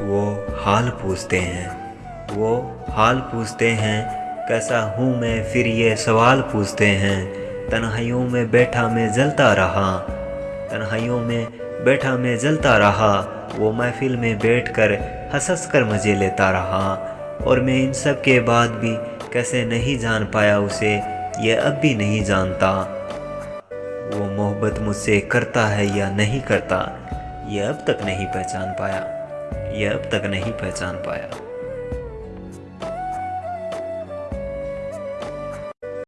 वो हाल पूछते हैं। वो हाल पूछते हैं, कैसा हूँ मैं, फिर ये सवाल पूछते हैं। तन्हाइयों में बैठा मैं जलता रहा। तन्हाइयों में बैठा मैं जलता रहा। वो महफिल में बैठकर हंस हंस कर मज़े लेता रहा। और मैं इन सब के बाद भी कैसे नहीं जान पाया उसे, ये अब भी नहीं जानता। वो मोहब्बत मुझसे करता है या नहीं करता, ये अब तक नहीं पहचान पाया। ये अब तक नहीं पहचान पाया।